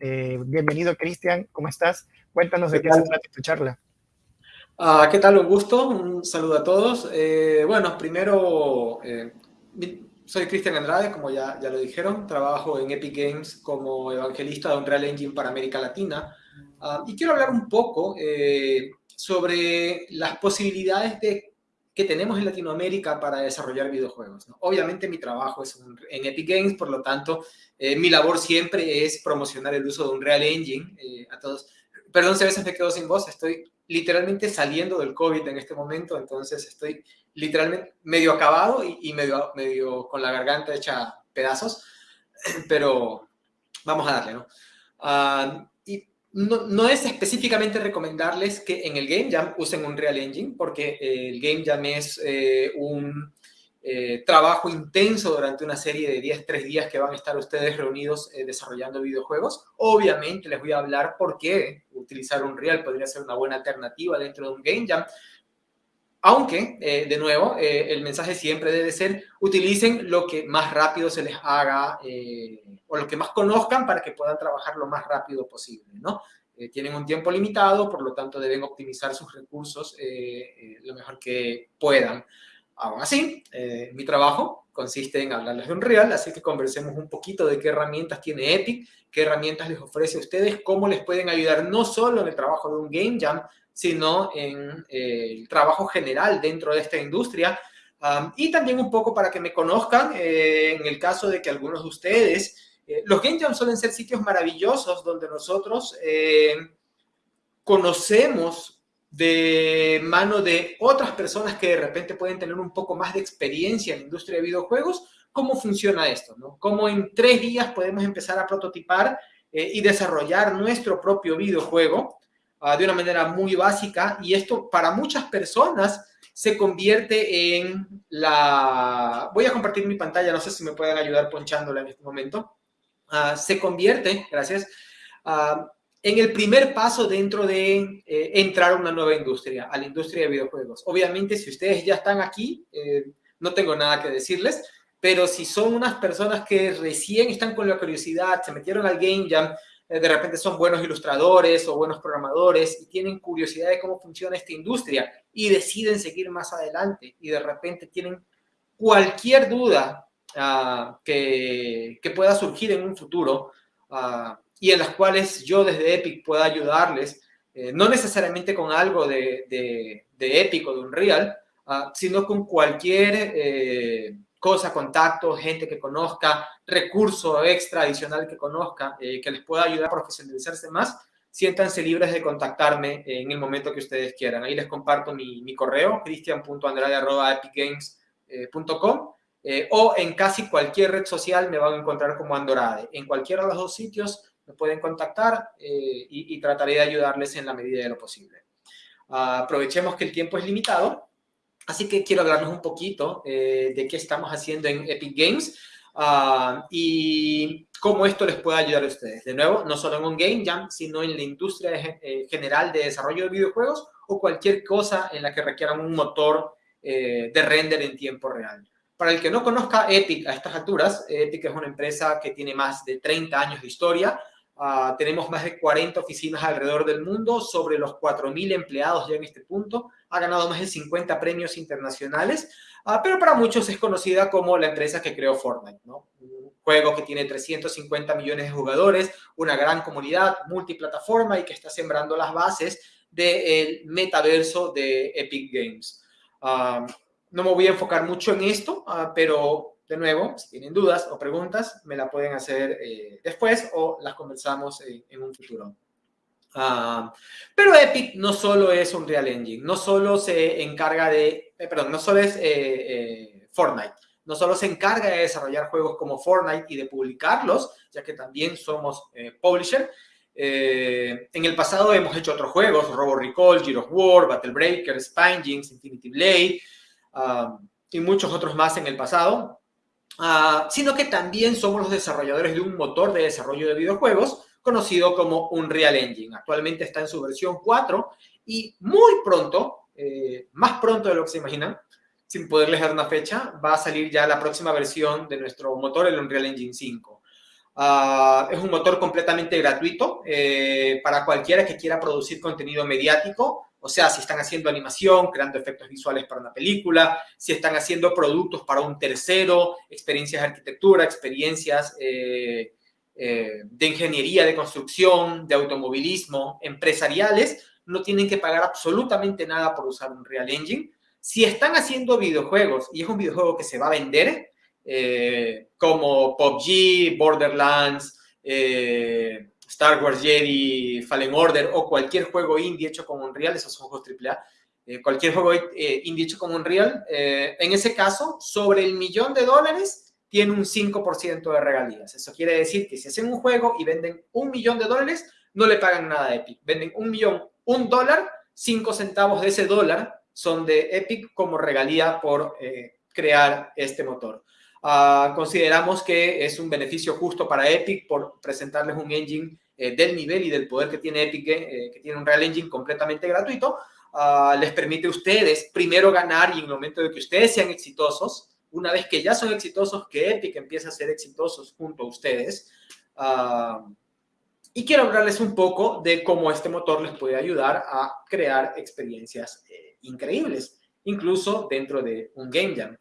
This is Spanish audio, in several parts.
Eh, bienvenido, Cristian. ¿Cómo estás? Cuéntanos de qué, se trata tu charla. Ah, ¿Qué tal? Un gusto. Un saludo a todos. Eh, bueno, primero, eh, soy Cristian Andrade, como ya, ya lo dijeron. Trabajo en Epic Games como evangelista de Unreal Engine para América Latina. Ah, y quiero hablar un poco sobre las posibilidades de que tenemos en Latinoamérica para desarrollar videojuegos. Obviamente mi trabajo es en Epic Games, por lo tanto, eh, mi labor siempre es promocionar el uso de un Real Engine eh, a todos. Perdón si a veces me quedo sin voz, estoy literalmente saliendo del COVID en este momento, entonces estoy literalmente medio acabado y, medio, medio con la garganta hecha pedazos, pero vamos a darle, ¿no? Ah, no, es específicamente recomendarles que en el Game Jam usen un Real Engine, porque eh, el Game Jam es eh, un eh, trabajo intenso durante una serie de 10, 3 días que van a estar ustedes reunidos desarrollando videojuegos. Obviamente les voy a hablar por qué utilizar un Real podría ser una buena alternativa dentro de un Game Jam. Aunque, de nuevo, el mensaje siempre debe ser, utilicen lo que más rápido se les haga o lo que más conozcan para que puedan trabajar lo más rápido posible, ¿no? Eh, tienen un tiempo limitado, por lo tanto deben optimizar sus recursos eh, eh, lo mejor que puedan. Aún así, mi trabajo consiste en hablarles de Unreal, así que conversemos un poquito de qué herramientas tiene Epic, qué herramientas les ofrece a ustedes, cómo les pueden ayudar no solo en el trabajo de un Game Jam, sino en el trabajo general dentro de esta industria, y también un poco para que me conozcan en el caso de que algunos de ustedes eh, los Game Jams suelen ser sitios maravillosos donde nosotros eh, conocemos de mano de otras personas que de repente pueden tener un poco más de experiencia en la industria de videojuegos, cómo funciona esto, ¿no? Cómo en tres días podemos empezar a prototipar eh, y desarrollar nuestro propio videojuego ah, de una manera muy básica y esto para muchas personas se convierte en la... Voy a compartir mi pantalla, no sé si me pueden ayudar ponchándola en este momento. Ah, se convierte, gracias, ah, en el primer paso dentro de eh, entrar a una nueva industria, a la industria de videojuegos. Obviamente, si ustedes ya están aquí, eh, no tengo nada que decirles, pero si son unas personas que recién están con la curiosidad, se metieron al Game Jam, de repente son buenos ilustradores o buenos programadores y tienen curiosidad de cómo funciona esta industria y deciden seguir más adelante y de repente tienen cualquier duda Ah, que, pueda surgir en un futuro ah, y en las cuales yo desde Epic pueda ayudarles, eh, no necesariamente con algo de, de, de Epic o de Unreal, uh, sino con cualquier eh, cosa, contacto, gente que conozca, recurso extra adicional que conozca, eh, que les pueda ayudar a profesionalizarse más, siéntanse libres de contactarme en el momento que ustedes quieran. Ahí les comparto mi, correo, cristian.andrade.epicgames.com eh, o en casi cualquier red social me van a encontrar como Andorade. En cualquiera de los dos sitios me pueden contactar eh, y, trataré de ayudarles en la medida de lo posible. Ah, aprovechemos que el tiempo es limitado, así que quiero hablarles un poquito eh, de qué estamos haciendo en Epic Games ah, y cómo esto les puede ayudar a ustedes. De nuevo, no solo en un Game Jam, sino en la industria general de desarrollo de videojuegos o cualquier cosa en la que requieran un motor de render en tiempo real. Para el que no conozca Epic a estas alturas, Epic es una empresa que tiene más de 30 años de historia. Ah, tenemos más de 40 oficinas alrededor del mundo, sobre los 4.000 empleados ya en este punto. Ha ganado más de 50 premios internacionales, uh, pero para muchos es conocida como la empresa que creó Fortnite, ¿no? Un juego que tiene 350 millones de jugadores, una gran comunidad multiplataforma y que está sembrando las bases del metaverso de Epic Games. Uh, no me voy a enfocar mucho en esto, pero de nuevo, si tienen dudas o preguntas, me la pueden hacer eh, después o las conversamos en un futuro. Ah, pero Epic no solo es un Real Engine, no solo se encarga de, eh, perdón, no solo es eh, Fortnite, no solo se encarga de desarrollar juegos como Fortnite y de publicarlos, ya que también somos publisher. en el pasado hemos hecho otros juegos, Robo Recall, Gears of War, Battle Breaker, Spine Infinity Blade, y muchos otros más en el pasado, ah, sino que también somos los desarrolladores de un motor de desarrollo de videojuegos conocido como Unreal Engine. Actualmente está en su versión 4 y muy pronto, eh, más pronto de lo que se imaginan, sin poderles dar una fecha, va a salir ya la próxima versión de nuestro motor, el Unreal Engine 5. Ah, es un motor completamente gratuito eh, para cualquiera que quiera producir contenido mediático. O sea, si están haciendo animación, creando efectos visuales para una película, si están haciendo productos para un tercero, experiencias de arquitectura, experiencias eh, eh, de ingeniería, de construcción, de automovilismo, empresariales, no tienen que pagar absolutamente nada por usar un Real Engine. Si están haciendo videojuegos y es un videojuego que se va a vender, eh, como PUBG, Borderlands, eh, Star Wars Jedi, Fallen Order o cualquier juego indie hecho con Unreal, esos son juegos AAA, eh, cualquier juego indie hecho con Unreal, en ese caso, sobre el millón de dólares, tiene un 5% de regalías. Eso quiere decir que si hacen un juego y venden un millón de dólares, no le pagan nada a Epic. Venden un millón, un dólar, cinco centavos de ese dólar son de Epic como regalía por crear este motor. Ah, consideramos que es un beneficio justo para Epic por presentarles un engine eh, del nivel y del poder que tiene Epic, eh, que tiene un Real Engine completamente gratuito. Ah, les permite a ustedes primero ganar y en el momento de que ustedes sean exitosos, una vez que ya son exitosos, que Epic empiece a ser exitosos junto a ustedes. Ah, y quiero hablarles un poco de cómo este motor les puede ayudar a crear experiencias eh, increíbles, incluso dentro de un Game Jam.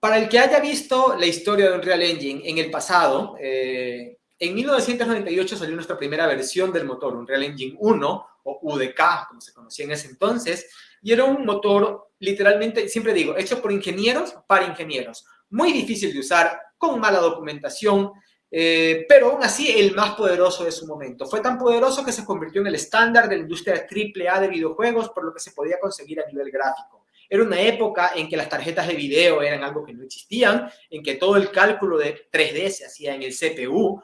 Para el que haya visto la historia de Unreal Engine en el pasado, eh, en 1998 salió nuestra primera versión del motor, Unreal Engine 1 o UDK, como se conocía en ese entonces, y era un motor literalmente, siempre digo, hecho por ingenieros para ingenieros. Muy difícil de usar, con mala documentación, eh, pero aún así el más poderoso de su momento. Fue tan poderoso que se convirtió en el estándar de la industria AAA de videojuegos por lo que se podía conseguir a nivel gráfico. Era una época en que las tarjetas de video eran algo que no existían, en que todo el cálculo de 3D se hacía en el CPU.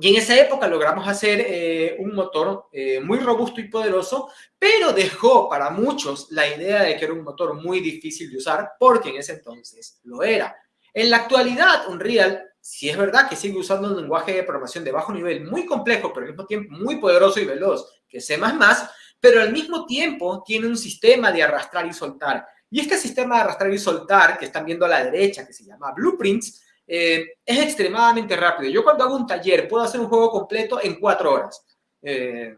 y en esa época logramos hacer eh, un motor eh, muy robusto y poderoso, pero dejó para muchos la idea de que era un motor muy difícil de usar, porque en ese entonces lo era. En la actualidad, Unreal, si es verdad que sigue usando un lenguaje de programación de bajo nivel muy complejo, pero al mismo tiempo muy poderoso y veloz, que C++, pero al mismo tiempo tiene un sistema de arrastrar y soltar. Y este sistema de arrastrar y soltar, que están viendo a la derecha, que se llama Blueprints, eh, es extremadamente rápido. Yo cuando hago un taller puedo hacer un juego completo en cuatro horas. Eh,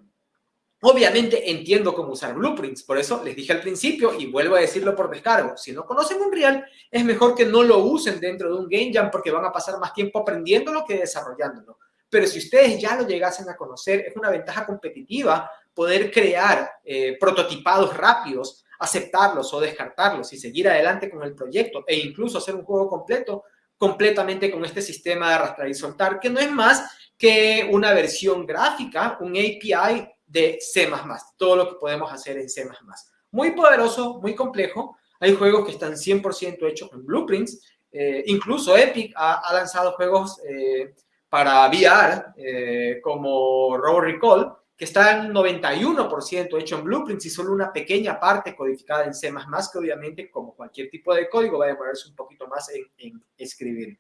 obviamente entiendo cómo usar Blueprints, por eso les dije al principio y vuelvo a decirlo por descargo. Si no conocen Unreal, es mejor que no lo usen dentro de un Game Jam porque van a pasar más tiempo aprendiéndolo que desarrollándolo. Pero si ustedes ya lo llegasen a conocer, es una ventaja competitiva poder crear eh, prototipados rápidos, aceptarlos o descartarlos y seguir adelante con el proyecto e incluso hacer un juego completo completamente con este sistema de arrastrar y soltar, que no es más que una versión gráfica, un API de C++, todo lo que podemos hacer en C++. Muy poderoso, muy complejo. Hay juegos que están 100% hechos en blueprints. Eh, incluso Epic ha, lanzado juegos eh, para VR, como Robo Recall, que está en 91% hecho en Blueprints y solo una pequeña parte codificada en C++, que obviamente, como cualquier tipo de código, va a demorarse un poquito más en, escribir.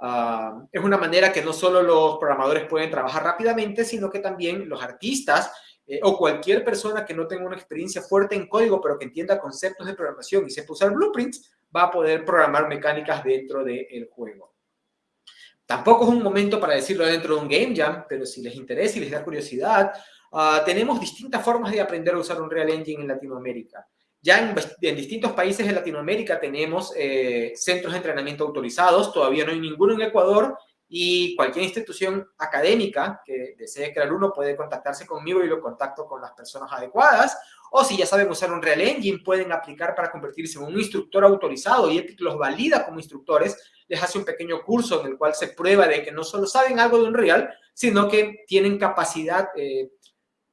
Ah, es una manera que no solo los programadores pueden trabajar rápidamente, sino que también los artistas eh, o cualquier persona que no tenga una experiencia fuerte en código, pero que entienda conceptos de programación y sepa usar blueprints, va a poder programar mecánicas dentro del juego. Tampoco es un momento para decirlo dentro de un game jam, pero si les interesa y les da curiosidad, Ah, tenemos distintas formas de aprender a usar un Real Engine en Latinoamérica. Ya en, distintos países de Latinoamérica tenemos eh, centros de entrenamiento autorizados, todavía no hay ninguno en Ecuador y cualquier institución académica que desee crear uno puede contactarse conmigo y lo contacto con las personas adecuadas. O si ya saben usar un Real Engine, pueden aplicar para convertirse en un instructor autorizado y Epic los valida como instructores. Les hace un pequeño curso en el cual se prueba de que no solo saben algo de un Real, sino que tienen capacidad eh,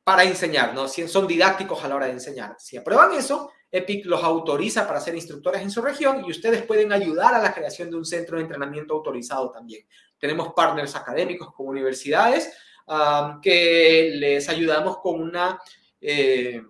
para enseñar, ¿no? Si son didácticos a la hora de enseñar. Si aprueban eso, EPIC los autoriza para ser instructores en su región y ustedes pueden ayudar a la creación de un centro de entrenamiento autorizado también. Tenemos partners académicos como universidades que les ayudamos con una, eh,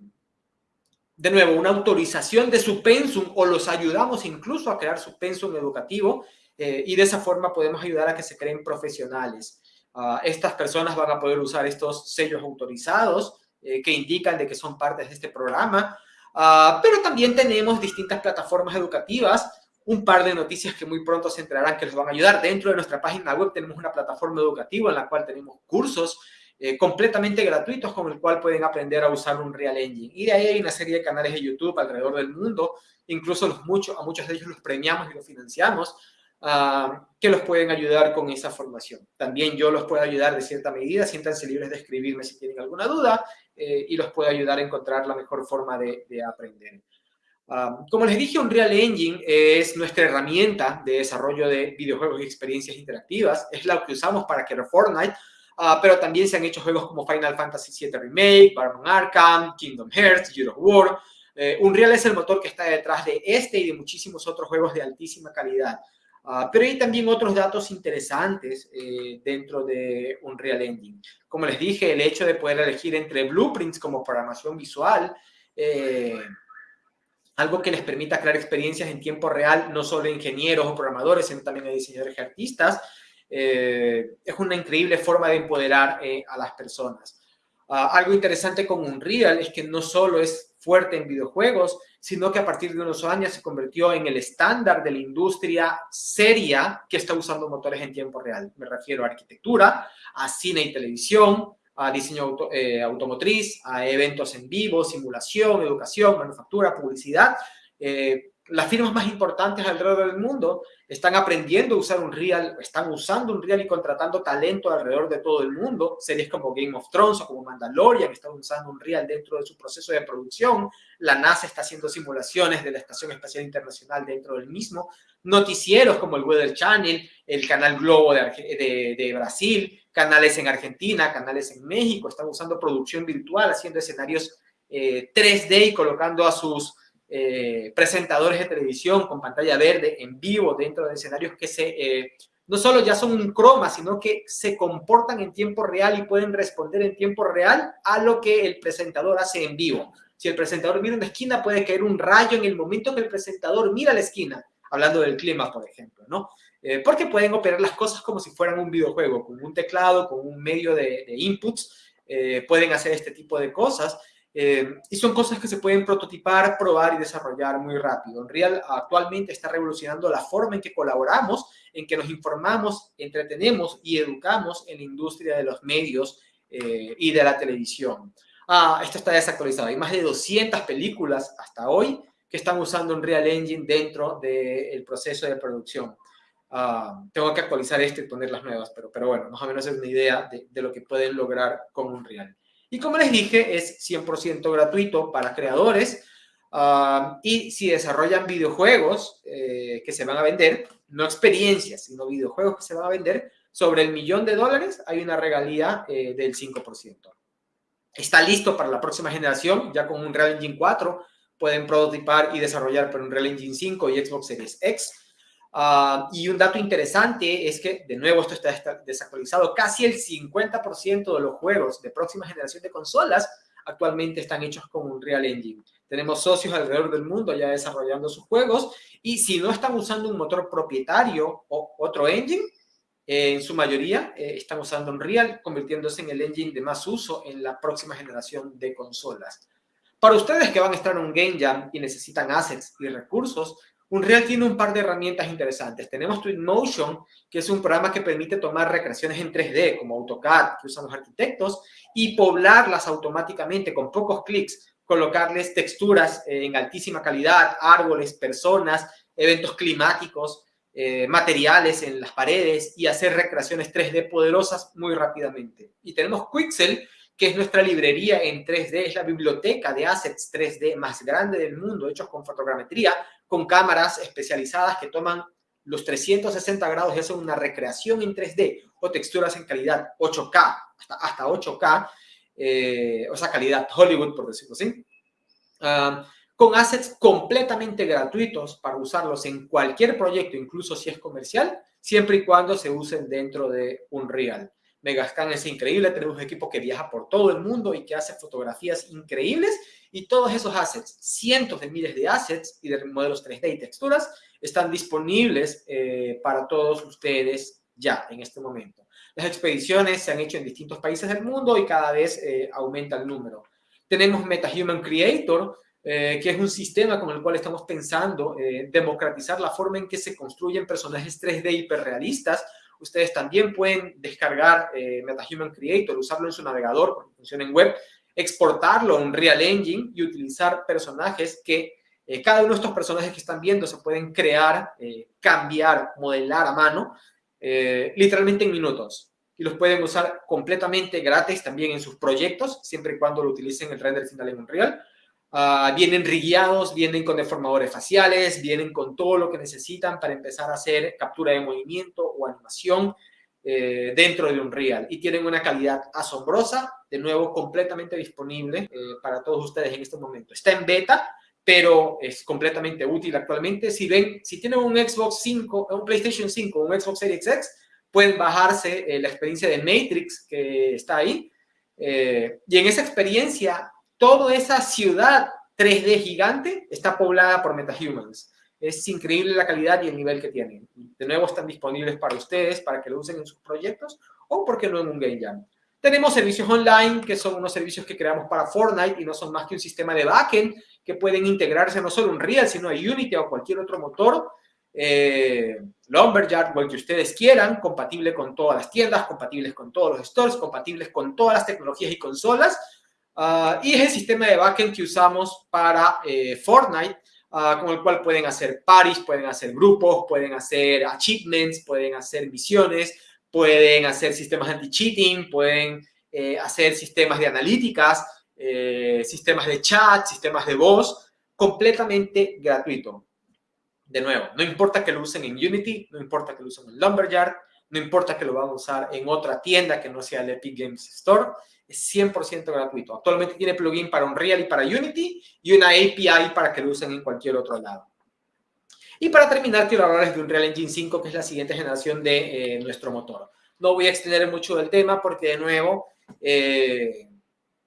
de nuevo, una autorización de su pensum o los ayudamos incluso a crear su pensum educativo eh, y de esa forma podemos ayudar a que se creen profesionales. Ah, estas personas van a poder usar estos sellos autorizados eh, que indican de que son partes de este programa. Ah, pero también tenemos distintas plataformas educativas un par de noticias que muy pronto se enterarán que les van a ayudar. Dentro de nuestra página web tenemos una plataforma educativa en la cual tenemos cursos eh, completamente gratuitos con el cual pueden aprender a usar un Real Engine. Y de ahí hay una serie de canales de YouTube alrededor del mundo, incluso a muchos de ellos los premiamos y los financiamos, ah, que los pueden ayudar con esa formación. También yo los puedo ayudar de cierta medida, siéntanse libres de escribirme si tienen alguna duda eh, y los puedo ayudar a encontrar la mejor forma de, de aprender. Ah, como les dije, Unreal Engine es nuestra herramienta de desarrollo de videojuegos y experiencias interactivas. Es la que usamos para crear Fortnite, uh, pero también se han hecho juegos como Final Fantasy VII Remake, Batman Arkham, Kingdom Hearts, God of War. Eh, Unreal es el motor que está detrás de este y de muchísimos otros juegos de altísima calidad. Uh, pero hay también otros datos interesantes eh, dentro de Unreal Engine. Como les dije, el hecho de poder elegir entre blueprints como programación visual, eh, algo que les permita crear experiencias en tiempo real, no solo a ingenieros o programadores, sino también a diseñadores y artistas, eh, es una increíble forma de empoderar eh, a las personas. Ah, algo interesante con Unreal es que no solo es fuerte en videojuegos, sino que a partir de unos años se convirtió en el estándar de la industria seria que está usando motores en tiempo real. Me refiero a arquitectura, a cine y televisión, a diseño eh, automotriz, a eventos en vivo, simulación, educación, manufactura, publicidad. Eh, las firmas más importantes alrededor del mundo están aprendiendo a usar un Real, están usando un Real y contratando talento alrededor de todo el mundo. Series como Game of Thrones o como Mandalorian están usando un Real dentro de su proceso de producción. La NASA está haciendo simulaciones de la Estación Espacial Internacional dentro del mismo. Noticieros como el Weather Channel, el Canal Globo de, de, de Brasil, canales en Argentina, canales en México, están usando producción virtual, haciendo escenarios 3D eh, y colocando a sus eh, presentadores de televisión con pantalla verde en vivo dentro de escenarios que se, eh, no solo ya son un croma, sino que se comportan en tiempo real y pueden responder en tiempo real a lo que el presentador hace en vivo. Si el presentador mira una esquina, puede caer un rayo en el momento que el presentador mira la esquina, hablando del clima, por ejemplo, ¿no? Eh, porque pueden operar las cosas como si fueran un videojuego, con un teclado, con un medio de, inputs, pueden hacer este tipo de cosas. Eh, y son cosas que se pueden prototipar, probar y desarrollar muy rápido. Unreal actualmente está revolucionando la forma en que colaboramos, en que nos informamos, entretenemos y educamos en la industria de los medios y de la televisión. Ah, esto está desactualizado. Hay más de 200 películas hasta hoy que están usando Unreal Engine dentro del proceso de producción. Ah, tengo que actualizar esto y poner las nuevas, pero, pero bueno, más o menos es una idea de, de lo que pueden lograr con Unreal. Y como les dije, es 100% gratuito para creadores. Uh, y si desarrollan videojuegos eh, que se van a vender, no experiencias, sino videojuegos que se van a vender, sobre el millón de dólares hay una regalía eh, del 5%. Está listo para la próxima generación, ya con un Real Engine 4 pueden prototipar y desarrollar para un Real Engine 5 y Xbox Series X. Ah, y un dato interesante es que, de nuevo, esto está desactualizado, casi el 50% de los juegos de próxima generación de consolas actualmente están hechos con un Real Engine. Tenemos socios alrededor del mundo ya desarrollando sus juegos y si no están usando un motor propietario o otro engine, en su mayoría eh, están usando un Real, convirtiéndose en el engine de más uso en la próxima generación de consolas. Para ustedes que van a estar en un Game Jam y necesitan assets y recursos, Unreal tiene un par de herramientas interesantes. Tenemos Twinmotion, que es un programa que permite tomar recreaciones en 3D, como AutoCAD, que usan los arquitectos, y poblarlas automáticamente con pocos clics, colocarles texturas eh, en altísima calidad, árboles, personas, eventos climáticos, eh, materiales en las paredes y hacer recreaciones 3D poderosas muy rápidamente. Y tenemos Quixel, que es nuestra librería en 3D, es la biblioteca de assets 3D más grande del mundo, hechos con fotogrametría, con cámaras especializadas que toman los 360 grados y hacen una recreación en 3D o texturas en calidad 8K, hasta, 8K, eh, o sea, calidad Hollywood, por decirlo así, ah, con assets completamente gratuitos para usarlos en cualquier proyecto, incluso si es comercial, siempre y cuando se usen dentro de Unreal. Megascan es increíble, tenemos un equipo que viaja por todo el mundo y que hace fotografías increíbles y todos esos assets, cientos de miles de assets y de modelos 3D y texturas están disponibles eh, para todos ustedes ya en este momento. Las expediciones se han hecho en distintos países del mundo y cada vez eh, aumenta el número. Tenemos MetaHuman Creator, que es un sistema con el cual estamos pensando democratizar la forma en que se construyen personajes 3D hiperrealistas. Ustedes también pueden descargar MetaHuman Creator, usarlo en su navegador porque funciona en web, exportarlo a un Real Engine y utilizar personajes que eh, cada uno de estos personajes que están viendo se pueden crear, eh, cambiar, modelar a mano, eh, literalmente en minutos. Y los pueden usar completamente gratis también en sus proyectos, siempre y cuando lo utilicen el render final en Unreal. Uh, vienen rigueados, vienen con deformadores faciales, vienen con todo lo que necesitan para empezar a hacer captura de movimiento o animación dentro de Unreal. Y tienen una calidad asombrosa, de nuevo completamente disponible para todos ustedes en este momento. Está en beta, pero es completamente útil actualmente. Si ven, si tienen un Xbox 5, un PlayStation 5, un Xbox Series X, pueden bajarse eh, la experiencia de Matrix que está ahí. Eh, y en esa experiencia, toda esa ciudad 3D gigante está poblada por MetaHumans. Es increíble la calidad y el nivel que tienen. De nuevo, están disponibles para ustedes, para que lo usen en sus proyectos o, porque no, en un Game Jam. Tenemos servicios online, que son unos servicios que creamos para Fortnite y no son más que un sistema de backend que pueden integrarse no solo en Unreal, sino a Unity o cualquier otro motor, eh, Lumberyard o el que ustedes quieran, compatible con todas las tiendas, compatibles con todos los stores, compatibles con todas las tecnologías y consolas. Ah, y es el sistema de backend que usamos para eh, Fortnite, ah, con el cual pueden hacer parties, pueden hacer grupos, pueden hacer achievements, pueden hacer misiones, pueden hacer sistemas anti-cheating, pueden eh, hacer sistemas de analíticas, eh, sistemas de chat, sistemas de voz, completamente gratuito. De nuevo, no importa que lo usen en Unity, no importa que lo usen en Lumberyard, no importa que lo van a usar en otra tienda que no sea el Epic Games Store, es 100% gratuito. Actualmente tiene plugin para Unreal y para Unity y una API para que lo usen en cualquier otro lado. Y para terminar, quiero hablarles de Unreal Engine 5, que es la siguiente generación de eh, nuestro motor. No voy a extender mucho del tema porque, de nuevo, eh,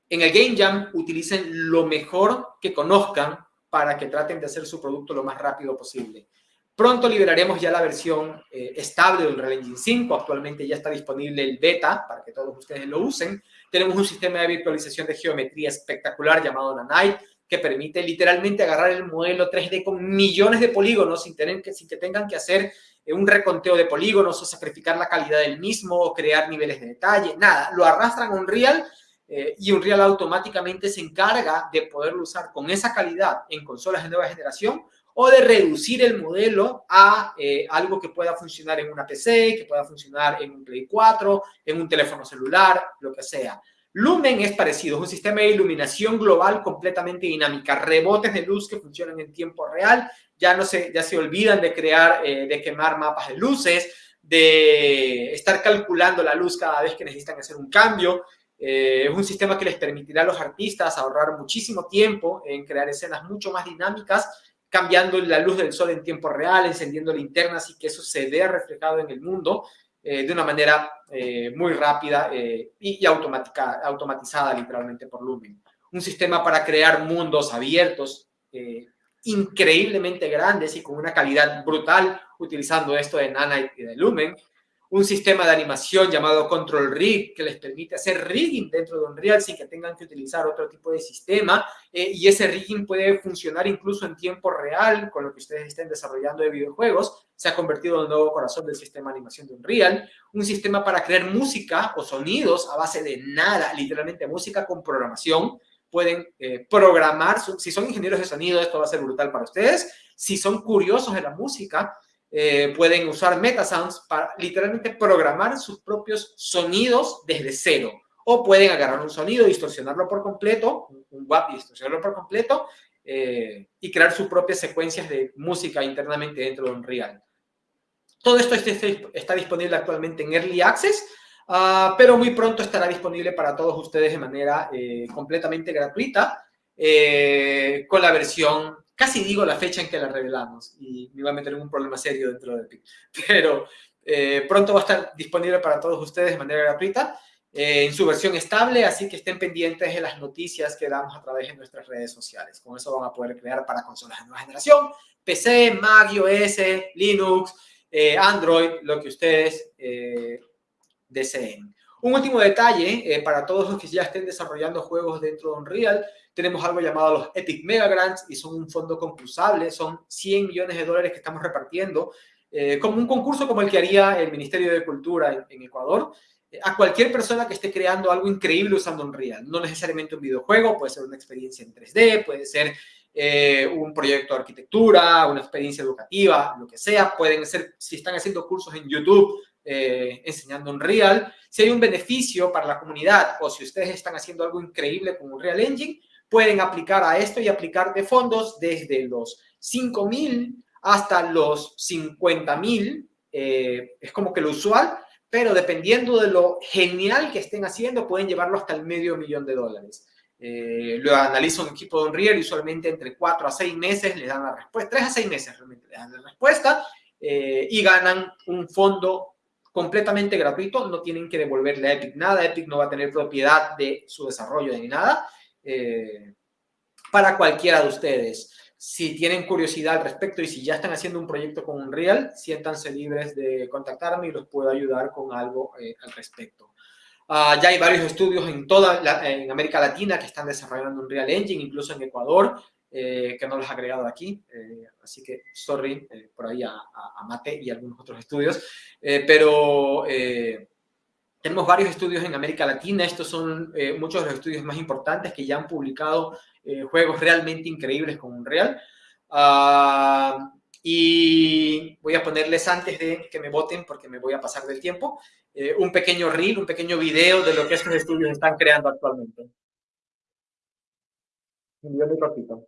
en el Game Jam utilicen lo mejor que conozcan para que traten de hacer su producto lo más rápido posible. Pronto liberaremos ya la versión eh, estable del Unreal Engine 5. Actualmente ya está disponible el beta para que todos ustedes lo usen. Tenemos un sistema de virtualización de geometría espectacular llamado Nanite que permite literalmente agarrar el modelo 3D con millones de polígonos sin, tener que, sin que tengan que hacer eh, un reconteo de polígonos o sacrificar la calidad del mismo o crear niveles de detalle. Nada, lo arrastran a Unreal eh, y Unreal automáticamente se encarga de poderlo usar con esa calidad en consolas de nueva generación o de reducir el modelo a eh, algo que pueda funcionar en una PC, que pueda funcionar en un Play 4, en un teléfono celular, lo que sea. Lumen es parecido, es un sistema de iluminación global completamente dinámica, rebotes de luz que funcionan en tiempo real, ya no se, ya se olvidan de crear, eh, de quemar mapas de luces, de estar calculando la luz cada vez que necesitan hacer un cambio. Eh, es un sistema que les permitirá a los artistas ahorrar muchísimo tiempo en crear escenas mucho más dinámicas, cambiando la luz del sol en tiempo real, encendiendo linternas y que eso se vea reflejado en el mundo. Eh, de una manera eh, muy rápida eh, y, automática, automatizada literalmente por Lumen. Un sistema para crear mundos abiertos, increíblemente grandes y con una calidad brutal utilizando esto de Nana y de Lumen un sistema de animación llamado Control Rig que les permite hacer rigging dentro de Unreal sin que tengan que utilizar otro tipo de sistema eh, y ese rigging puede funcionar incluso en tiempo real con lo que ustedes estén desarrollando de videojuegos. Se ha convertido en el nuevo corazón del sistema de animación de Unreal. Un sistema para crear música o sonidos a base de nada, literalmente música con programación. Pueden eh, programar, si son ingenieros de sonido, esto va a ser brutal para ustedes. Si son curiosos de la música, eh, pueden usar Metasounds para literalmente programar sus propios sonidos desde cero. O pueden agarrar un sonido, distorsionarlo por completo, un WAP distorsionarlo por completo, eh, y crear sus propias secuencias de música internamente dentro de Unreal. Todo esto está disponible actualmente en Early Access, ah, pero muy pronto estará disponible para todos ustedes de manera eh, completamente gratuita, con la versión casi digo la fecha en que la revelamos y me iba a meter en un problema serio dentro de Epic. Pero eh, pronto va a estar disponible para todos ustedes de manera gratuita eh, en su versión estable, así que estén pendientes de las noticias que damos a través de nuestras redes sociales. Con eso van a poder crear para consolas de nueva generación, PC, Mac, iOS, Linux, eh, Android, lo que ustedes deseen. Un último detalle, eh, para todos los que ya estén desarrollando juegos dentro de Unreal, tenemos algo llamado los Epic Mega Grants y son un fondo concursable, son 100 millones de dólares que estamos repartiendo, eh, como un concurso como el que haría el Ministerio de Cultura en, Ecuador, eh, a cualquier persona que esté creando algo increíble usando Unreal. No necesariamente un videojuego, puede ser una experiencia en 3D, puede ser un proyecto de arquitectura, una experiencia educativa, lo que sea. Pueden ser, si están haciendo cursos en YouTube, eh, enseñando Unreal. Si hay un beneficio para la comunidad o si ustedes están haciendo algo increíble con Unreal Engine, pueden aplicar a esto y aplicar de fondos desde los 5 mil hasta los 50 mil. Eh, es como que lo usual, pero dependiendo de lo genial que estén haciendo, pueden llevarlo hasta el medio millón de dólares. Eh, lo analiza un equipo de Unreal y usualmente entre 4 a 6 meses les dan la respuesta, 3 a 6 meses realmente les dan la respuesta y ganan un fondo completamente gratuito, no tienen que devolverle a Epic nada, Epic no va a tener propiedad de su desarrollo ni nada. Eh, para cualquiera de ustedes. Si tienen curiosidad al respecto y si ya están haciendo un proyecto con Unreal, siéntanse libres de contactarme y los puedo ayudar con algo eh, al respecto. Ah, ya hay varios estudios en toda en América Latina que están desarrollando Unreal Engine, incluso en Ecuador. Eh, que no los ha agregado aquí, eh, así que sorry eh, por ahí a, Mate y algunos otros estudios, pero tenemos varios estudios en América Latina, estos son muchos de los estudios más importantes que ya han publicado juegos realmente increíbles con Unreal. Ah, y voy a ponerles antes de que me voten, porque me voy a pasar del tiempo, un pequeño reel, un pequeño video de lo que estos estudios están creando actualmente. Un ratito.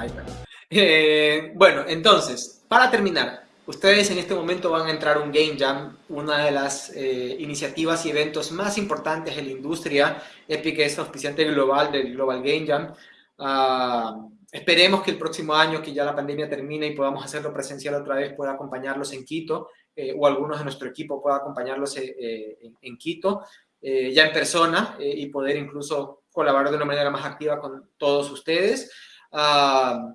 I Eh, bueno, entonces, para terminar, ustedes en este momento van a entrar a un Game Jam, una de las eh, iniciativas y eventos más importantes en la industria. Epic es auspiciante global del Global Game Jam. Ah, esperemos que el próximo año, que ya la pandemia termine y podamos hacerlo presencial otra vez, pueda acompañarlos en Quito eh, o algunos de nuestro equipo pueda acompañarlos en, en, Quito, ya en persona y poder incluso colaborar de una manera más activa con todos ustedes. Ah,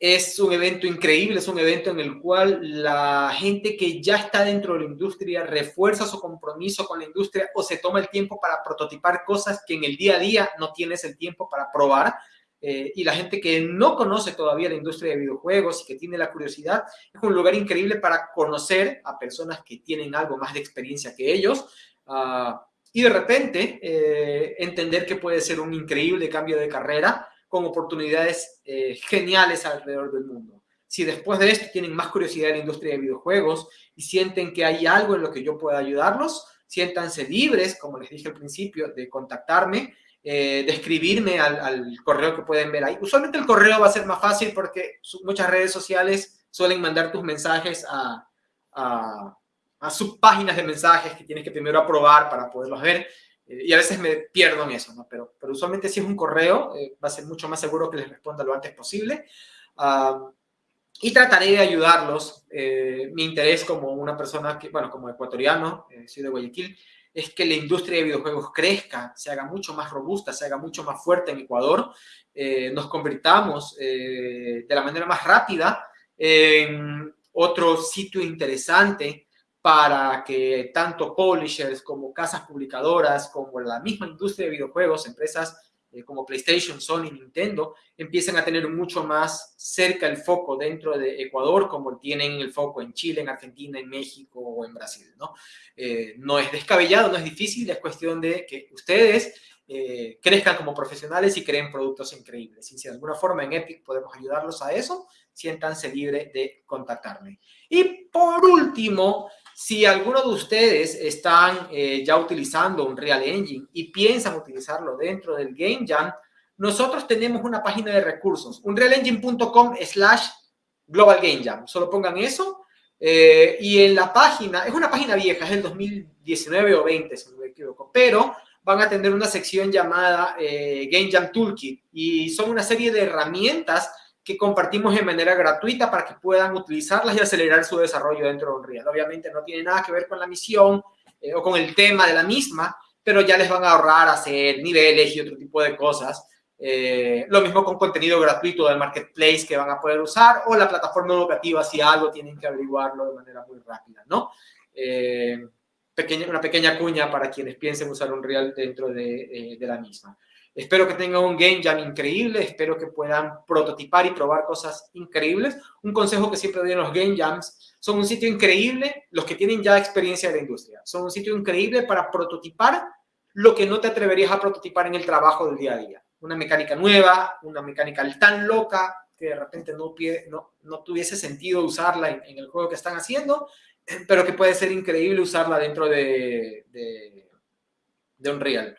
es un evento increíble, es un evento en el cual la gente que ya está dentro de la industria refuerza su compromiso con la industria o se toma el tiempo para prototipar cosas que en el día a día no tienes el tiempo para probar. Eh, y la gente que no conoce todavía la industria de videojuegos y que tiene la curiosidad, es un lugar increíble para conocer a personas que tienen algo más de experiencia que ellos. Ah, y de repente eh, entender que puede ser un increíble cambio de carrera con oportunidades eh, geniales alrededor del mundo. Si después de esto tienen más curiosidad en la industria de videojuegos y sienten que hay algo en lo que yo pueda ayudarlos, siéntanse libres, como les dije al principio, de contactarme, eh, de escribirme al, correo que pueden ver ahí. Usualmente el correo va a ser más fácil porque muchas redes sociales suelen mandar tus mensajes a, a subpáginas de mensajes que tienes que primero aprobar para poderlos ver. Eh, y a veces me pierdo en eso. Pero, pero usualmente si es un correo, eh, va a ser mucho más seguro que les responda lo antes posible. Ah, y trataré de ayudarlos. Eh, mi interés como una persona que, bueno, como ecuatoriano, soy de Guayaquil, es que la industria de videojuegos crezca, se haga mucho más robusta, se haga mucho más fuerte en Ecuador, nos convirtamos de la manera más rápida en otro sitio interesante para que tanto publishers como casas publicadoras, como la misma industria de videojuegos, empresas eh, como PlayStation, Sony, Nintendo, empiecen a tener mucho más cerca el foco dentro de Ecuador, como tienen el foco en Chile, en Argentina, en México o en Brasil. ¿no? Eh, no es descabellado, no es difícil, es cuestión de que ustedes eh, crezcan como profesionales y creen productos increíbles. Y si de alguna forma en Epic podemos ayudarlos a eso, siéntanse libre de contactarme. Y por último, si alguno de ustedes están eh, ya utilizando un Real Engine y piensan utilizarlo dentro del Game Jam, nosotros tenemos una página de recursos, unrealengine.com slash Global Game Jam. Solo pongan eso. Eh, y en la página, es una página vieja, es del 2019 o 20, si no me equivoco, pero van a tener una sección llamada eh, Game Jam Toolkit y son una serie de herramientas que compartimos de manera gratuita para que puedan utilizarlas y acelerar su desarrollo dentro de Unreal. Obviamente no tiene nada que ver con la misión eh, o con el tema de la misma, pero ya les van a ahorrar hacer niveles y otro tipo de cosas. Eh, lo mismo con contenido gratuito del marketplace que van a poder usar o la plataforma educativa si algo tienen que averiguarlo de manera muy rápida, ¿no? Eh, una pequeña cuña para quienes piensen usar Unreal dentro de, de la misma. Espero que tengan un game jam increíble, espero que puedan prototipar y probar cosas increíbles. Un consejo que siempre doy en los game jams, son un sitio increíble, los que tienen ya experiencia de la industria, son un sitio increíble para prototipar lo que no te atreverías a prototipar en el trabajo del día a día. Una mecánica nueva, una mecánica tan loca que de repente no, no, no tuviese sentido usarla en, el juego que están haciendo, pero que puede ser increíble usarla dentro de, de, de Unreal.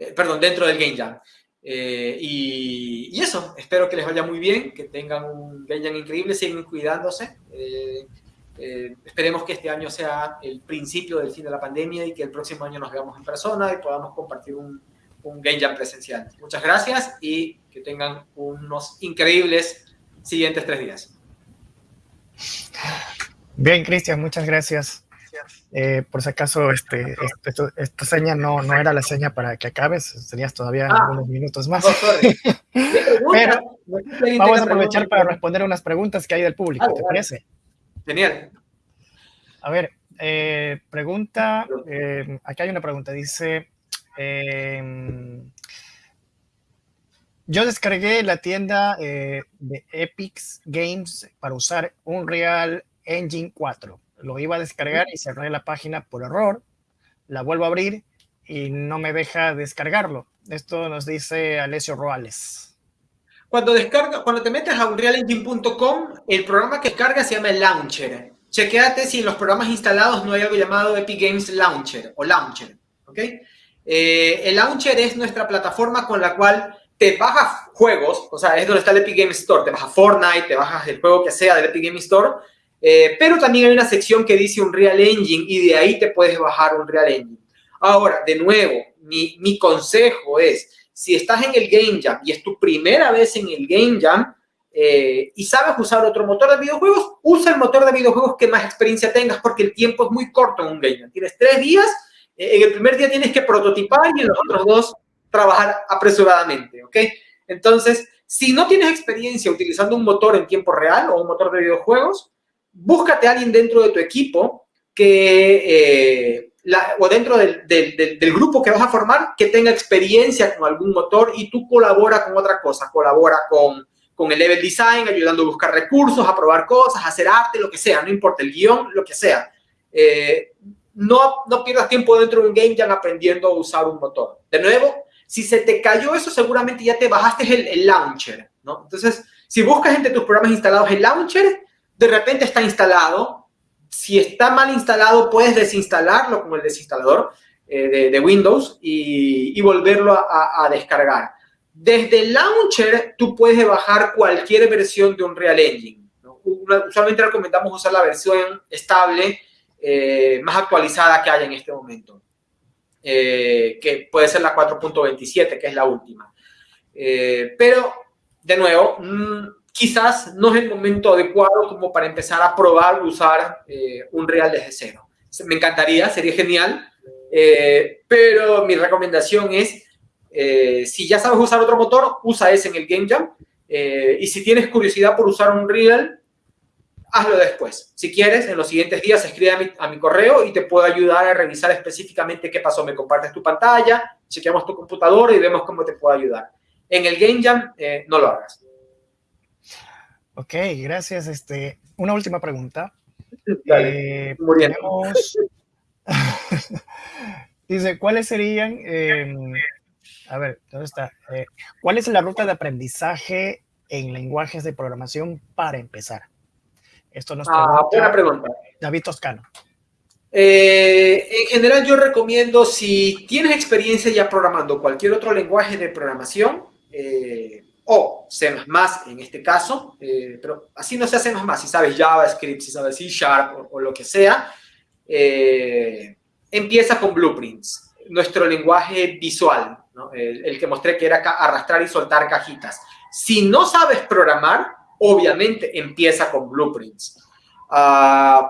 Eh, perdón, dentro del Game Jam. Eh, y, eso, espero que les vaya muy bien, que tengan un Game Jam increíble, sigan cuidándose. Eh, esperemos que este año sea el principio del fin de la pandemia y que el próximo año nos veamos en persona y podamos compartir un, un Game Jam presencial. Muchas gracias y que tengan unos increíbles siguientes tres días. Bien, Cristian, muchas gracias. Eh, por si acaso, este, esta seña no, no era la seña para que acabes, tenías todavía ah. algunos minutos más. Pero vamos a aprovechar para responder unas preguntas que hay del público, ¿te parece? Genial. A ver, eh, pregunta, eh, aquí hay una pregunta, dice, em, yo descargué la tienda de Epic Games para usar Unreal Engine 4 lo iba a descargar y cerré la página por error, la vuelvo a abrir y no me deja descargarlo. Esto nos dice Alessio Roales. Cuando, descarga, cuando te metes a unrealengine.com, el programa que descarga se llama el Launcher. Chequéate si en los programas instalados no hay algo llamado Epic Games Launcher o Launcher. Eh, el Launcher es nuestra plataforma con la cual te bajas juegos, o sea, es donde está el Epic Games Store, te bajas Fortnite, te bajas el juego que sea del Epic Games Store eh, pero también hay una sección que dice un Real Engine y de ahí te puedes bajar un Real Engine. Ahora, de nuevo, mi, mi consejo es, si estás en el Game Jam y es tu primera vez en el Game Jam eh, y sabes usar otro motor de videojuegos, usa el motor de videojuegos que más experiencia tengas porque el tiempo es muy corto en un Game Jam. Tienes tres días, eh, en el primer día tienes que prototipar y en los otros dos trabajar apresuradamente, ¿ok? Entonces, si no tienes experiencia utilizando un motor en tiempo real o un motor de videojuegos, búscate a alguien dentro de tu equipo que, eh, o dentro del, grupo que vas a formar que tenga experiencia con algún motor y tú colabora con otra cosa, colabora con, con el level design, ayudando a buscar recursos, a probar cosas, a hacer arte, lo que sea, no importa el guion, lo que sea. Eh, no, no pierdas tiempo dentro de un game jam aprendiendo a usar un motor. De nuevo, si se te cayó eso, seguramente ya te bajaste el, el launcher, ¿no? Entonces, si buscas entre tus programas instalados el launcher, de repente está instalado. Si está mal instalado, puedes desinstalarlo como el desinstalador eh, de, Windows y, volverlo a, descargar. Desde el launcher, tú puedes bajar cualquier versión de un Real Engine. Usualmente recomendamos usar la versión estable eh, más actualizada que haya en este momento, eh, que puede ser la 4.27, que es la última. Pero, de nuevo, mm, quizás no es el momento adecuado como para empezar a probar usar un Real desde cero. Me encantaría, sería genial, pero mi recomendación es, si ya sabes usar otro motor, usa ese en el Game Jam. y si tienes curiosidad por usar un Real, hazlo después. Si quieres, en los siguientes días escribe a mi, correo y te puedo ayudar a revisar específicamente qué pasó. Me compartes tu pantalla, chequeamos tu computadora y vemos cómo te puedo ayudar. En el Game Jam, eh, no lo hagas. Ok, gracias. Este, una última pregunta. Dale, eh, Dice, ¿cuáles serían, em, a ver, ¿dónde está? Eh, ¿Cuál es la ruta de aprendizaje en lenguajes de programación para empezar? Esto nos ah, buena pregunta. David Toscano. Eh, en general yo recomiendo si tienes experiencia ya programando cualquier otro lenguaje de programación eh, o C++ en este caso, eh, pero así no se hace más, si sabes JavaScript, si sabes C Sharp o, lo que sea, empieza con Blueprints, nuestro lenguaje visual, el, el que mostré que era arrastrar y soltar cajitas. Si no sabes programar, obviamente empieza con blueprints. Uh,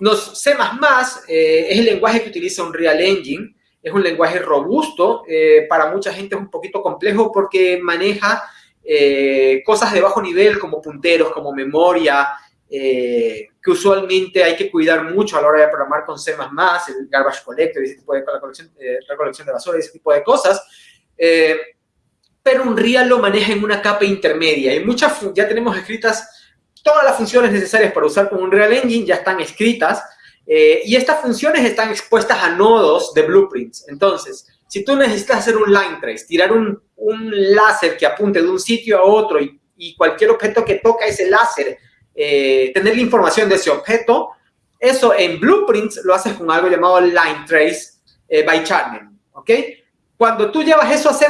nos, C++ eh, es el lenguaje que utiliza un Real Engine, es un lenguaje robusto, eh, para mucha gente es un poquito complejo porque maneja eh, cosas de bajo nivel como punteros, como memoria, que usualmente hay que cuidar mucho a la hora de programar con C++, el garbage collector, ese tipo de recolección, recolección de basura, ese tipo de cosas pero un Real lo maneja en una capa intermedia. Y muchas, ya tenemos escritas todas las funciones necesarias para usar con un Real Engine, ya están escritas. Eh, y estas funciones están expuestas a nodos de blueprints. Entonces, si tú necesitas hacer un line trace, tirar un, láser que apunte de un sitio a otro y, cualquier objeto que toca ese láser, eh, tener la información de ese objeto, eso en blueprints lo haces con algo llamado line trace eh, by channel. ¿Ok? Cuando tú llevas eso a C++,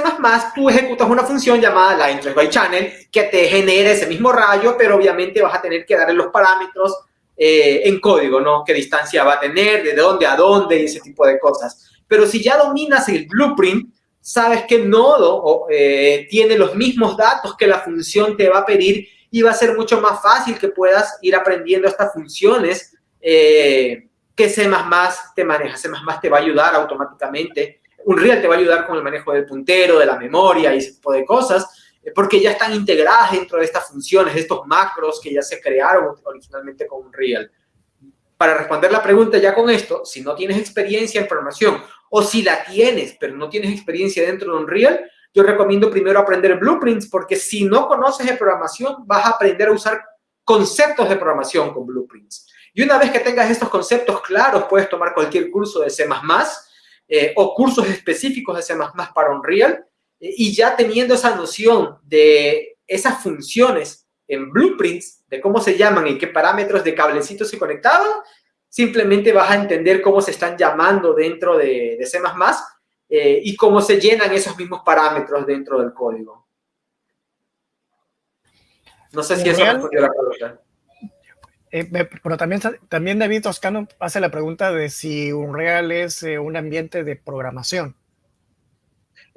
tú ejecutas una función llamada line by channel que te genere ese mismo rayo, pero obviamente vas a tener que darle los parámetros eh, en código, ¿no? Qué distancia va a tener, de dónde a dónde y ese tipo de cosas. Pero si ya dominas el blueprint, sabes que nodo eh, tiene los mismos datos que la función te va a pedir y va a ser mucho más fácil que puedas ir aprendiendo estas funciones eh, que C++ te maneja. C++ te va a ayudar automáticamente un Real te va a ayudar con el manejo del puntero, de la memoria y ese tipo de cosas, eh, porque ya están integradas dentro de estas funciones, estos macros que ya se crearon originalmente con un Real. Para responder la pregunta ya con esto, si no tienes experiencia en programación o si la tienes, pero no tienes experiencia dentro de un Real, yo recomiendo primero aprender blueprints porque si no conoces de programación, vas a aprender a usar conceptos de programación con blueprints. Y una vez que tengas estos conceptos claros, puedes tomar cualquier curso de C++, eh, o cursos específicos de C++ para Unreal, eh, y ya teniendo esa noción de esas funciones en blueprints, de cómo se llaman y qué parámetros de cablecitos se conectaban, simplemente vas a entender cómo se están llamando dentro de, de C++ eh, y cómo se llenan esos mismos parámetros dentro del código. No sé si eso respondió la pregunta. Eh, pero también, también David Toscano hace la pregunta de si Unreal es eh, un ambiente de programación.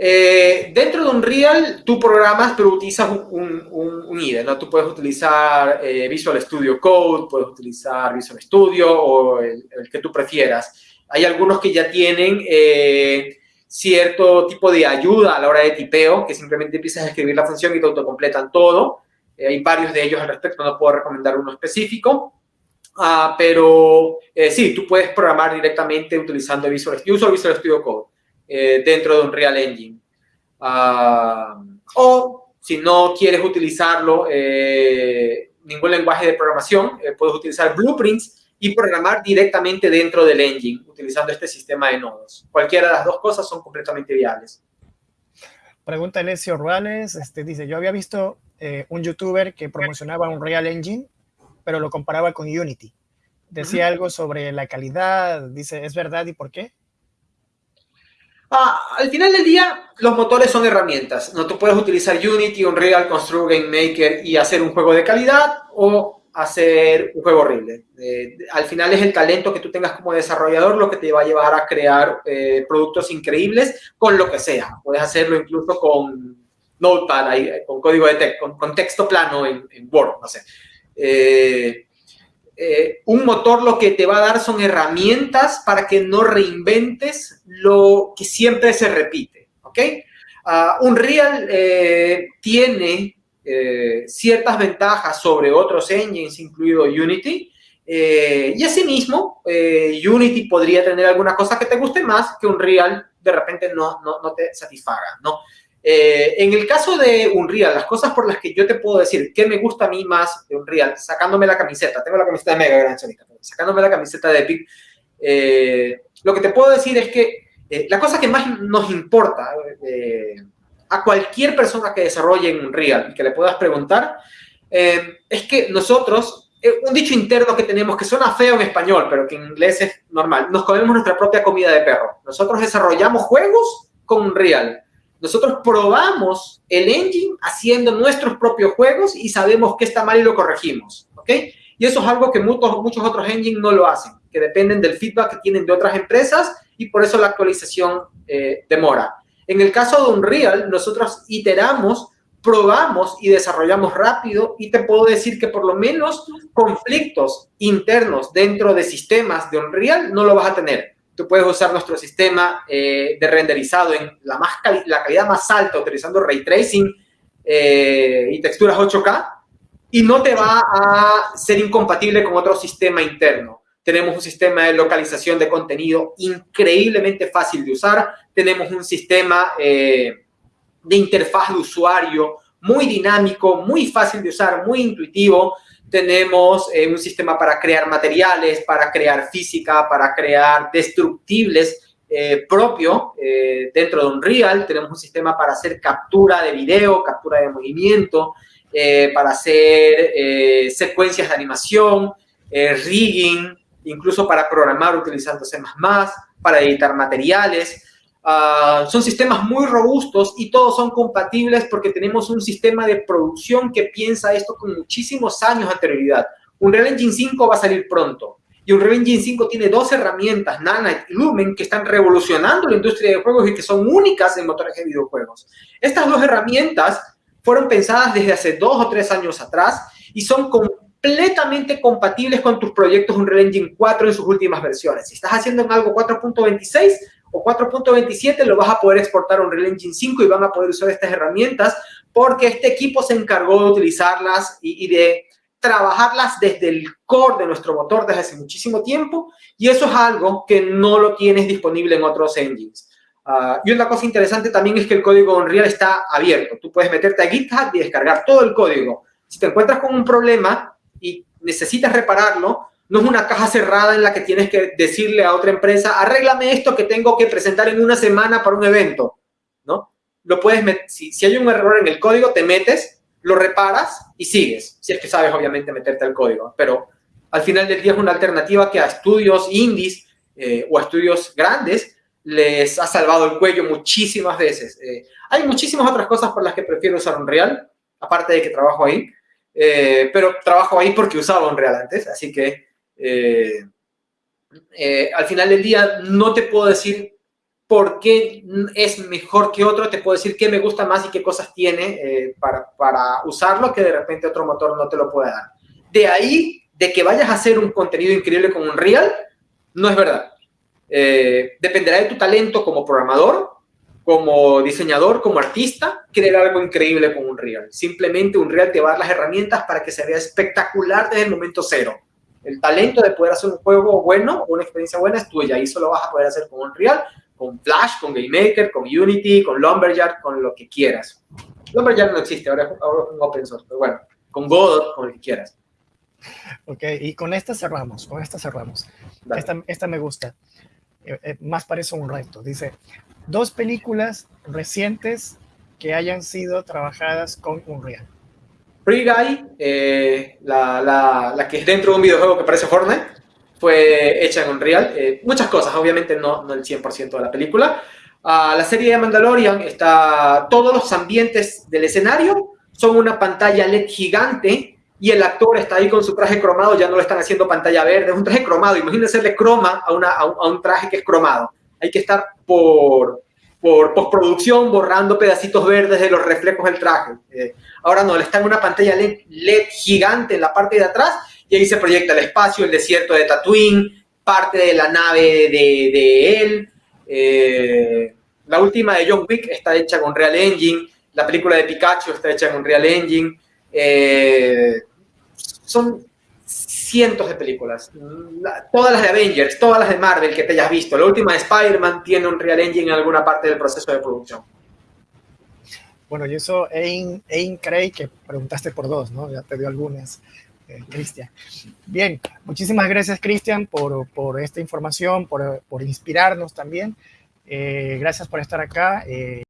Eh, dentro de Unreal, tú programas, pero utilizas un, un, IDE, ¿no? Tú puedes utilizar Visual Studio Code, puedes utilizar Visual Studio o el, que tú prefieras. Hay algunos que ya tienen cierto tipo de ayuda a la hora de tipeo, que simplemente empiezas a escribir la función y te autocompletan todo. Eh, hay varios de ellos al respecto, no puedo recomendar uno específico. Uh, pero eh, sí, tú puedes programar directamente utilizando Visual Studio, Visual Studio Code eh, dentro de un Real Engine. Uh, o si no quieres utilizarlo, ningún lenguaje de programación, puedes utilizar Blueprints y programar directamente dentro del engine utilizando este sistema de nodos. Cualquiera de las dos cosas son completamente viables. Pregunta Alessio Ruales, este, dice, yo había visto eh, un youtuber que promocionaba un Real Engine, pero lo comparaba con Unity. Decía algo sobre la calidad, dice, ¿es verdad y por qué? Ah, al final del día, los motores son herramientas. No tú puedes utilizar Unity, Unreal, Construct, Game Maker y hacer un juego de calidad, o hacer un juego horrible. Eh, al final es el talento que tú tengas como desarrollador lo que te va a llevar a crear eh, productos increíbles con lo que sea. Puedes hacerlo incluso con Notepad, con código de texto, con, texto plano en, Word, no sé. Eh, un motor lo que te va a dar son herramientas para que no reinventes lo que siempre se repite, ¿ok? Uh, Unreal tiene eh, ciertas ventajas sobre otros engines, incluido Unity. Eh, y asimismo, eh, Unity podría tener alguna cosa que te guste más que Unreal de repente no, no, no te satisfaga, ¿no? En el caso de Unreal, las cosas por las que yo te puedo decir que me gusta a mí más de Unreal, sacándome la camiseta, tengo la camiseta de Mega Gran sacándome la camiseta de Epic, lo que te puedo decir es que la cosa que más nos importa a cualquier persona que desarrolle en Unreal y que le puedas preguntar, eh, es que nosotros, eh, un dicho interno que tenemos que suena feo en español, pero que en inglés es normal, nos comemos nuestra propia comida de perro. Nosotros desarrollamos juegos con Unreal. Nosotros probamos el engine haciendo nuestros propios juegos y sabemos qué está mal y lo corregimos, ¿ok? Y eso es algo que muchos, muchos otros engines no lo hacen, que dependen del feedback que tienen de otras empresas y por eso la actualización eh, demora. En el caso de Unreal, nosotros iteramos, probamos y desarrollamos rápido y te puedo decir que por lo menos conflictos internos dentro de sistemas de Unreal no lo vas a tener. Tú puedes usar nuestro sistema eh, de renderizado en la, más la calidad más alta utilizando ray tracing eh, y texturas 8K y no te va a ser incompatible con otro sistema interno. Tenemos un sistema de localización de contenido increíblemente fácil de usar. Tenemos un sistema eh, de interfaz de usuario muy dinámico, muy fácil de usar, muy intuitivo. Tenemos eh, un sistema para crear materiales, para crear física, para crear destructibles eh, propio dentro de Unreal. Tenemos un sistema para hacer captura de video, captura de movimiento, para hacer secuencias de animación, rigging, incluso para programar utilizando C++, para editar materiales. Ah, son sistemas muy robustos y todos son compatibles porque tenemos un sistema de producción que piensa esto con muchísimos años de anterioridad. Unreal Engine 5 va a salir pronto. Y Unreal Engine 5 tiene dos herramientas, Nanite y Lumen, que están revolucionando la industria de juegos y que son únicas en motores de videojuegos. Estas dos herramientas fueron pensadas desde hace dos o tres años atrás y son completamente compatibles con tus proyectos Unreal Engine 4 en sus últimas versiones. Si estás haciendo en algo 4.26 o 4.27, lo vas a poder exportar a Unreal Engine 5 y van a poder usar estas herramientas porque este equipo se encargó de utilizarlas y, de trabajarlas desde el core de nuestro motor desde hace muchísimo tiempo y eso es algo que no lo tienes disponible en otros engines. Ah, y una cosa interesante también es que el código Unreal está abierto. Tú puedes meterte a GitHub y descargar todo el código. Si te encuentras con un problema, y necesitas repararlo, no es una caja cerrada en la que tienes que decirle a otra empresa, arréglame esto que tengo que presentar en una semana para un evento, ¿no? Lo puedes, si, si hay un error en el código, te metes, lo reparas y sigues, si es que sabes obviamente meterte al código, pero al final del día es una alternativa que a estudios indies eh, o a estudios grandes les ha salvado el cuello muchísimas veces. Eh, hay muchísimas otras cosas por las que prefiero usar Unreal, aparte de que trabajo ahí, eh, pero trabajo ahí porque usaba Unreal antes, así que eh, eh, al final del día no te puedo decir por qué es mejor que otro, te puedo decir qué me gusta más y qué cosas tiene para, para usarlo que de repente otro motor no te lo puede dar. De ahí, de que vayas a hacer un contenido increíble con Unreal, no es verdad. dependerá de tu talento como programador, como diseñador, como artista, crear algo increíble con Unreal. Simplemente Unreal te va a dar las herramientas para que se vea espectacular desde el momento cero. El talento de poder hacer un juego bueno una experiencia buena es tuya y eso lo vas a poder hacer con Unreal, con Flash, con GameMaker, con Unity, con Lumberyard, con lo que quieras. Lumberyard no existe, ahora es un open source, pero bueno, con Godot, con lo que quieras. Ok, y con esta cerramos, con esta cerramos. Esta, esta, me gusta. Eh, eh, más parece un reto. Dice, dos películas recientes que hayan sido trabajadas con Unreal. Free eh, la, la, que es dentro de un videojuego que parece Fortnite, fue hecha en Unreal. Eh, muchas cosas, obviamente no, no el 100% de la película. Uh, la serie de Mandalorian está, todos los ambientes del escenario son una pantalla LED gigante y el actor está ahí con su traje cromado, ya no lo están haciendo pantalla verde, es un traje cromado, imagínense le croma a, una, a, un, traje que es cromado. Hay que estar por, por postproducción borrando pedacitos verdes de los reflejos del traje. Eh, ahora no, le está en una pantalla LED, gigante en la parte de atrás y ahí se proyecta el espacio, el desierto de Tatooine, parte de la nave de, de él. Eh, la última de John Wick está hecha con Real Engine, la película de Pikachu está hecha con Real Engine. Eh, son cientos de películas. todas las de Avengers, todas las de Marvel que te hayas visto. La última de Spider-Man tiene un Real Engine en alguna parte del proceso de producción. Bueno, y eso, Ain, Craig, que preguntaste por dos, ¿no? Ya te dio algunas, eh, Cristian. Bien, muchísimas gracias, Cristian, por, por, esta información, por, por inspirarnos también. Eh, gracias por estar acá. Eh,